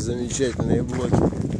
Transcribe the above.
замечательные блоки.